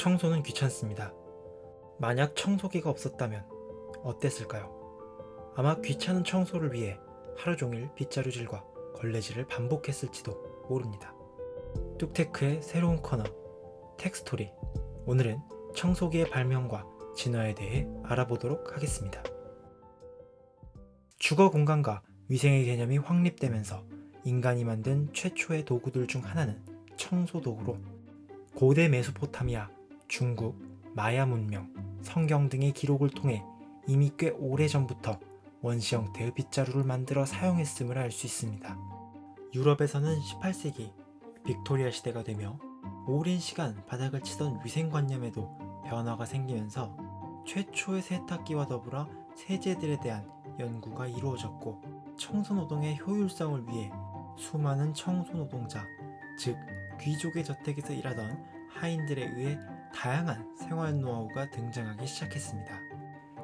청소는 귀찮습니다. 만약 청소기가 없었다면 어땠을까요? 아마 귀찮은 청소를 위해 하루 종일 빗자루질과 걸레질을 반복했을지도 모릅니다. 뚝테크의 새로운 코너 텍스토리 오늘은 청소기의 발명과 진화에 대해 알아보도록 하겠습니다. 주거 공간과 위생의 개념이 확립되면서 인간이 만든 최초의 도구들 중 하나는 청소 도구로 고대 메소포타미아, 중국, 마야 문명, 성경 등의 기록을 통해 이미 꽤 오래전부터 원시 형태의 빗자루를 만들어 사용했음을 알 수 있습니다. 유럽에서는 18세기 빅토리아 시대가 되며 오랜 시간 바닥을 치던 위생관념에도 변화가 생기면서 최초의 세탁기와 더불어 세제들에 대한 연구가 이루어졌고 청소노동의 효율성을 위해 수많은 청소노동자, 즉 귀족의 저택에서 일하던 하인들에 의해 다양한 생활 노하우가 등장하기 시작했습니다.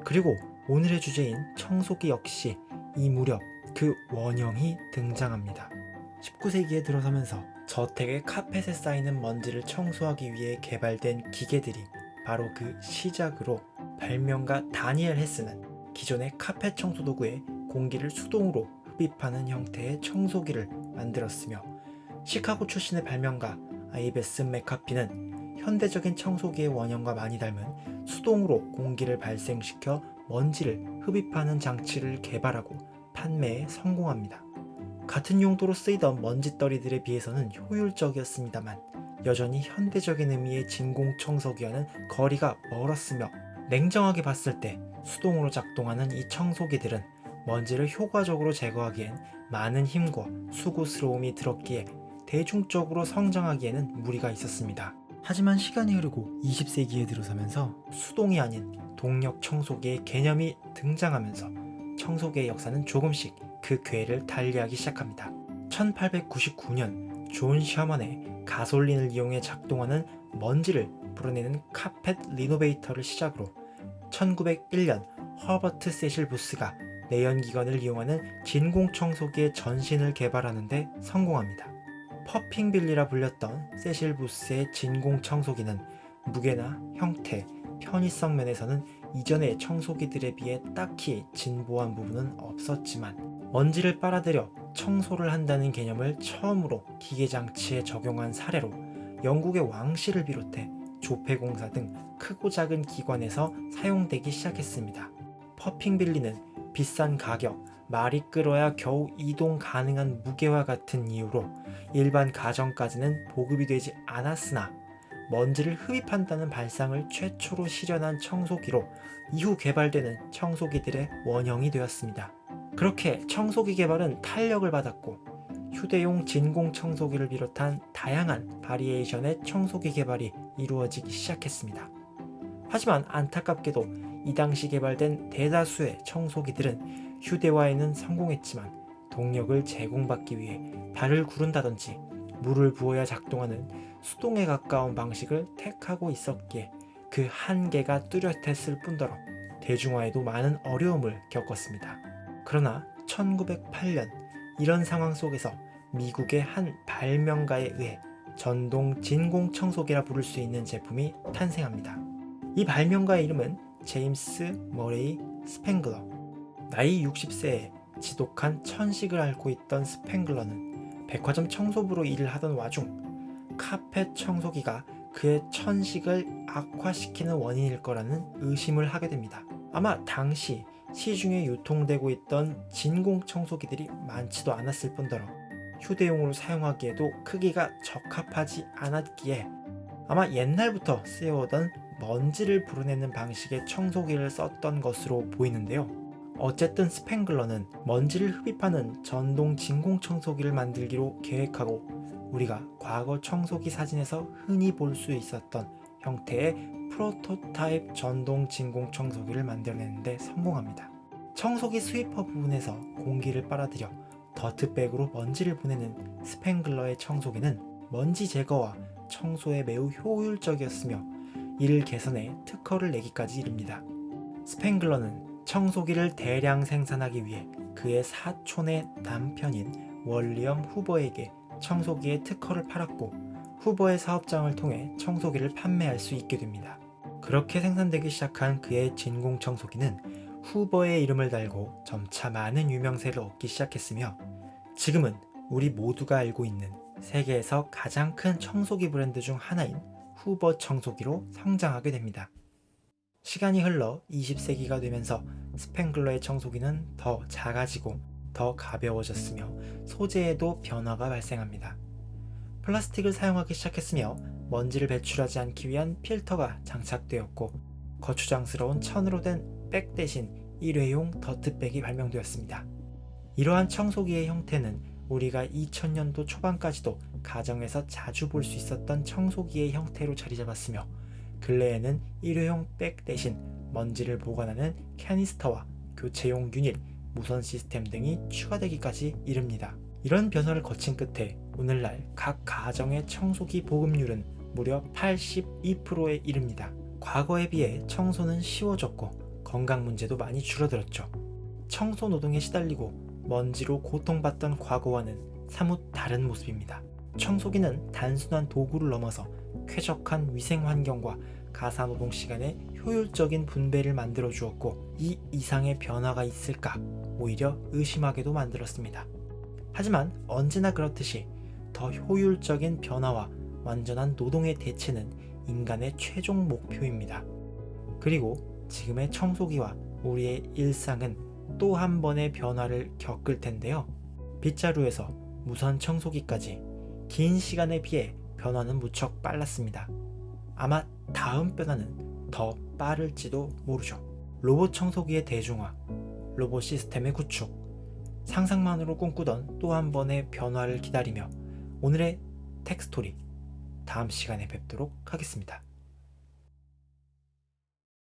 그리고 오늘의 주제인 청소기 역시 이 무렵 그 원형이 등장합니다. 19세기에 들어서면서 저택의 카펫에 쌓이는 먼지를 청소하기 위해 개발된 기계들이 바로 그 시작으로 발명가 다니엘 헤스는 기존의 카펫 청소 도구에 공기를 수동으로 흡입하는 형태의 청소기를 만들었으며 시카고 출신의 발명가 아이베스 맥카피는 현대적인 청소기의 원형과 많이 닮은 수동으로 공기를 발생시켜 먼지를 흡입하는 장치를 개발하고 판매에 성공합니다. 같은 용도로 쓰이던 먼지떨이들에 비해서는 효율적이었습니다만 여전히 현대적인 의미의 진공청소기와는 거리가 멀었으며 냉정하게 봤을 때 수동으로 작동하는 이 청소기들은 먼지를 효과적으로 제거하기엔 많은 힘과 수고스러움이 들었기에 대중적으로 성장하기에는 무리가 있었습니다. 하지만 시간이 흐르고 20세기에 들어서면서 수동이 아닌 동력 청소기의 개념이 등장하면서 청소기의 역사는 조금씩 그 궤를 달리하기 시작합니다. 1899년 존 셔먼의 가솔린을 이용해 작동하는 먼지를 불어내는 카펫 renovator를 시작으로 1901년 허버트 세실 부스가 내연기관을 이용하는 진공청소기의 전신을 개발하는 데 성공합니다. Puffing Billy라 불렸던 세실 부스의 진공 청소기는 무게나 형태, 편의성 면에서는 이전의 청소기들에 비해 딱히 진보한 부분은 없었지만 먼지를 빨아들여 청소를 한다는 개념을 처음으로 기계장치에 적용한 사례로 영국의 왕실을 비롯해 조폐공사 등 크고 작은 기관에서 사용되기 시작했습니다. 퍼핑빌리는 비싼 가격, 말이 끌어야 겨우 이동 가능한 무게와 같은 이유로 일반 가정까지는 보급이 되지 않았으나 먼지를 흡입한다는 발상을 최초로 실현한 청소기로 이후 개발되는 청소기들의 원형이 되었습니다. 그렇게 청소기 개발은 탄력을 받았고 휴대용 진공 청소기를 비롯한 다양한 바리에이션의 청소기 개발이 이루어지기 시작했습니다. 하지만 안타깝게도 이 당시 개발된 대다수의 청소기들은 휴대화에는 성공했지만 동력을 제공받기 위해 발을 구른다든지 물을 부어야 작동하는 수동에 가까운 방식을 택하고 있었기에 그 한계가 뚜렷했을 뿐더러 대중화에도 많은 어려움을 겪었습니다. 그러나 1908년 이런 상황 속에서 미국의 한 발명가에 의해 전동 진공 청소기라 부를 수 있는 제품이 탄생합니다. 이 발명가의 이름은 제임스 머레이 스팽글러 나이 60세에 지독한 천식을 앓고 있던 스팽글러는 백화점 청소부로 일을 하던 와중 카펫 청소기가 그의 천식을 악화시키는 원인일 거라는 의심을 하게 됩니다. 아마 당시 시중에 유통되고 있던 진공 청소기들이 많지도 않았을 뿐더러 휴대용으로 사용하기에도 크기가 적합하지 않았기에 아마 옛날부터 쓰여오던 먼지를 불어내는 방식의 청소기를 썼던 것으로 보이는데요. 어쨌든 스팽글러는 먼지를 흡입하는 전동 진공 청소기를 만들기로 계획하고 우리가 과거 청소기 사진에서 흔히 볼 수 있었던 형태의 프로토타입 전동 진공 청소기를 만들어내는데 성공합니다. 청소기 스위퍼 부분에서 공기를 빨아들여 더트백으로 먼지를 보내는 스팽글러의 청소기는 먼지 제거와 청소에 매우 효율적이었으며 이를 개선해 특허를 내기까지 이릅니다. 스팽글러는 청소기를 대량 생산하기 위해 그의 사촌의 남편인 월리엄 후버에게 청소기의 특허를 팔았고 후보의 사업장을 통해 청소기를 판매할 수 있게 됩니다. 그렇게 생산되기 시작한 그의 진공 청소기는 후보의 이름을 달고 점차 많은 유명세를 얻기 시작했으며 지금은 우리 모두가 알고 있는 세계에서 가장 큰 청소기 브랜드 중 하나인 후버 청소기로 성장하게 됩니다. 시간이 흘러 20세기가 되면서 스팽글러의 청소기는 더 작아지고 더 가벼워졌으며 소재에도 변화가 발생합니다. 플라스틱을 사용하기 시작했으며 먼지를 배출하지 않기 위한 필터가 장착되었고 거추장스러운 천으로 된 백 대신 일회용 더트백이 발명되었습니다. 이러한 청소기의 형태는 우리가 2000년도 초반까지도 가정에서 자주 볼 수 있었던 청소기의 형태로 자리 잡았으며 근래에는 일회용 백 대신 먼지를 보관하는 캐니스터와 교체용 유닛, 무선 시스템 등이 추가되기까지 이릅니다. 이런 변화를 거친 끝에 오늘날 각 가정의 청소기 보급률은 무려 82%에 이릅니다. 과거에 비해 청소는 쉬워졌고 건강 문제도 많이 줄어들었죠. 청소 노동에 시달리고 먼지로 고통받던 과거와는 사뭇 다른 모습입니다. 청소기는 단순한 도구를 넘어서 쾌적한 위생 환경과 가사노동 시간의 효율적인 분배를 만들어 주었고 이 이상의 변화가 있을까 오히려 의심하게도 만들었습니다. 하지만 언제나 그렇듯이 더 효율적인 변화와 완전한 노동의 대체는 인간의 최종 목표입니다. 그리고 지금의 청소기와 우리의 일상은 또 한 번의 변화를 겪을 텐데요. 빗자루에서 무선 청소기까지 긴 시간에 비해 변화는 무척 빨랐습니다. 아마 다음 변화는 더 빠를지도 모르죠. 로봇 청소기의 대중화, 로봇 시스템의 구축, 상상만으로 꿈꾸던 또 한 번의 변화를 기다리며 오늘의 텍스토리 다음 시간에 뵙도록 하겠습니다.